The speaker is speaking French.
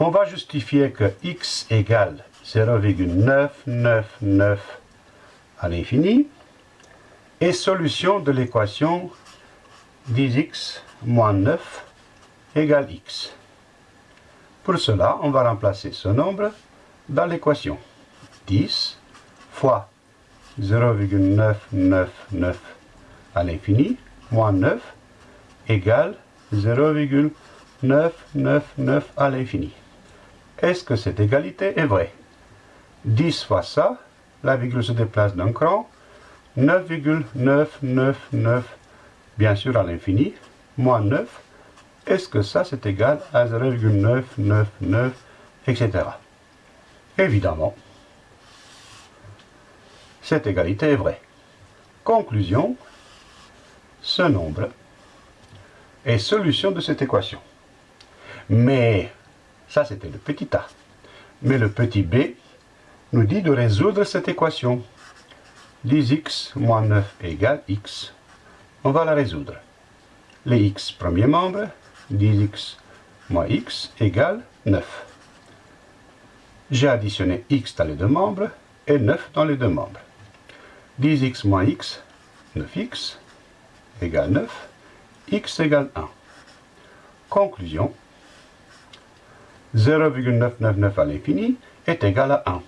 On va justifier que x égale 0,999 à l'infini et solution de l'équation 10x moins 9 égale x. Pour cela, on va remplacer ce nombre dans l'équation. 10 fois 0,999 à l'infini moins 9 égale 0,999 à l'infini. Est-ce que cette égalité est vraie? 10 fois ça, la virgule se déplace d'un cran, 9,999 bien sûr à l'infini, moins 9, est-ce que ça c'est égal à 0,999, etc. Évidemment, cette égalité est vraie. Conclusion, ce nombre est solution de cette équation. Mais, ça c'était le petit a. Mais le petit b nous dit de résoudre cette équation. 10x moins 9 égale x on va la résoudre. Les x premier membre, 10x moins x égale 9. J'ai additionné x dans les deux membres et 9 dans les deux membres. 10x moins x, 9x, égale 9, x égale 1. Conclusion, 0,999 à l'infini est égal à 1.